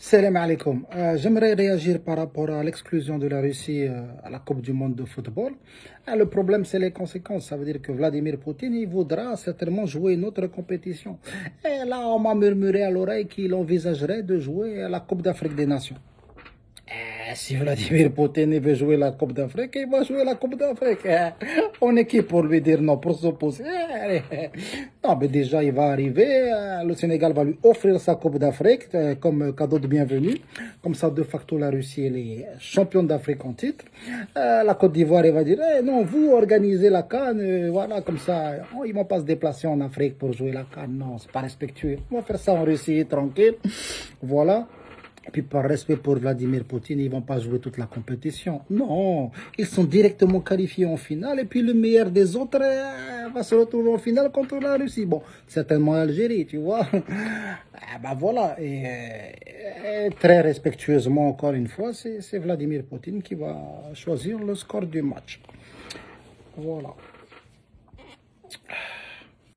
Salam alaikum. Euh, J'aimerais réagir par rapport à l'exclusion de la Russie euh, à la Coupe du Monde de football. Euh, le problème, c'est les conséquences. Ça veut dire que Vladimir Poutine, voudra certainement jouer une autre compétition. Et là, on m'a murmuré à l'oreille qu'il envisagerait de jouer à la Coupe d'Afrique des Nations. Eh, si Vladimir Poutine veut jouer la Coupe d'Afrique, il va jouer la Coupe d'Afrique. Eh, on est qui pour lui dire non, pour s'opposer eh, Non, mais déjà, il va arriver. Le Sénégal va lui offrir sa Coupe d'Afrique comme cadeau de bienvenue. Comme ça, de facto, la Russie est championne d'Afrique en titre. La Côte d'Ivoire, il va dire, non, vous organisez la Cannes, voilà, comme ça. Oh, ils vont pas se déplacer en Afrique pour jouer la Cannes. Non, c'est pas respectueux. On va faire ça en Russie, tranquille. Voilà. Et puis par respect pour Vladimir Poutine, ils vont pas jouer toute la compétition. Non, ils sont directement qualifiés en finale. Et puis le meilleur des autres euh, va se retrouver en finale contre la Russie. Bon, certainement l'Algérie, tu vois. Ah, ben voilà. Et, et, très respectueusement, encore une fois, c'est Vladimir Poutine qui va choisir le score du match. Voilà.